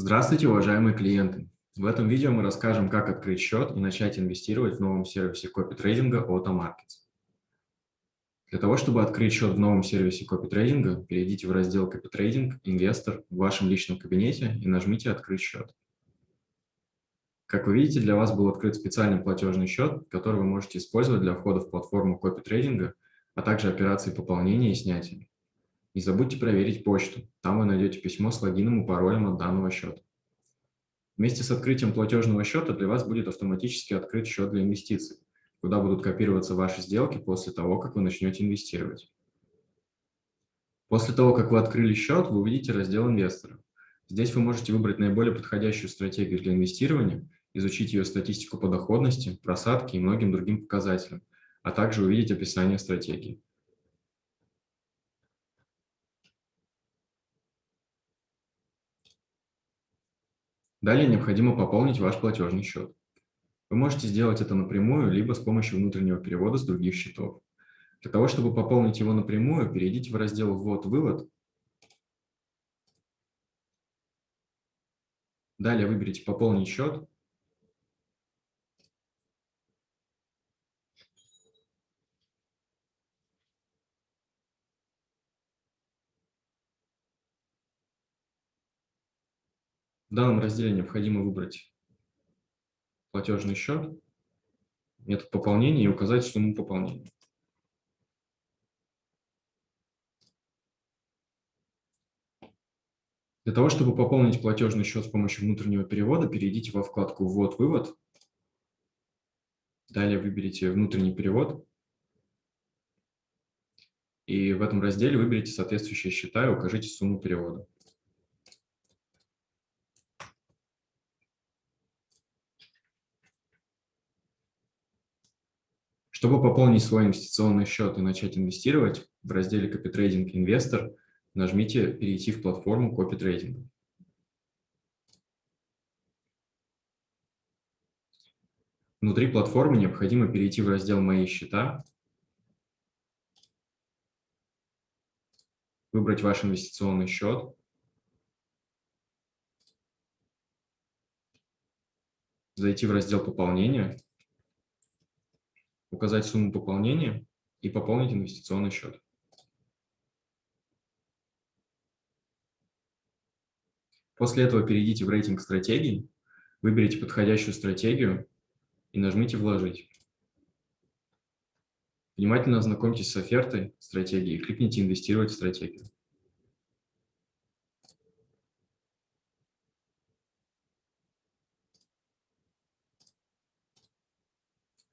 Здравствуйте, уважаемые клиенты! В этом видео мы расскажем, как открыть счет и начать инвестировать в новом сервисе копи-трейдинга AutoMarkets. Для того, чтобы открыть счет в новом сервисе копи-трейдинга, перейдите в раздел «Копи-трейдинг», «Инвестор» в вашем личном кабинете и нажмите «Открыть счет». Как вы видите, для вас был открыт специальный платежный счет, который вы можете использовать для входа в платформу копи-трейдинга, а также операций пополнения и снятия. Не забудьте проверить почту, там вы найдете письмо с логином и паролем от данного счета. Вместе с открытием платежного счета для вас будет автоматически открыт счет для инвестиций, куда будут копироваться ваши сделки после того, как вы начнете инвестировать. После того, как вы открыли счет, вы увидите раздел «Инвесторы». Здесь вы можете выбрать наиболее подходящую стратегию для инвестирования, изучить ее статистику по доходности, просадке и многим другим показателям, а также увидеть описание стратегии. Далее необходимо пополнить ваш платежный счет. Вы можете сделать это напрямую, либо с помощью внутреннего перевода с других счетов. Для того, чтобы пополнить его напрямую, перейдите в раздел «Ввод-вывод». Далее выберите «Пополнить счет». В данном разделе необходимо выбрать платежный счет, метод пополнения и указать сумму пополнения. Для того, чтобы пополнить платежный счет с помощью внутреннего перевода, перейдите во вкладку «Ввод-вывод». Далее выберите «Внутренний перевод». И в этом разделе выберите соответствующие счета и укажите сумму перевода. Чтобы пополнить свой инвестиционный счет и начать инвестировать, в разделе «Копитрейдинг Инвестор» нажмите «Перейти в платформу копитрейдинга». Внутри платформы необходимо перейти в раздел «Мои счета», выбрать ваш инвестиционный счет, зайти в раздел «Пополнение», указать сумму пополнения и пополнить инвестиционный счет. После этого перейдите в рейтинг стратегий, выберите подходящую стратегию и нажмите «Вложить». Внимательно ознакомьтесь с офертой стратегии и кликните «Инвестировать в стратегию».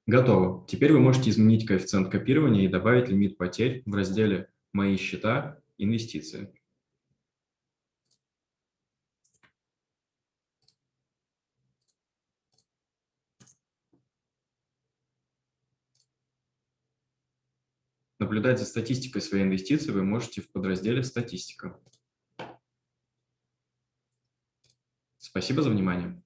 Готово. Теперь вы можете изменить коэффициент копирования и добавить лимит потерь в разделе «Мои счета. Инвестиции». Наблюдать за статистикой своей инвестиции вы можете в подразделе «Статистика». Спасибо за внимание.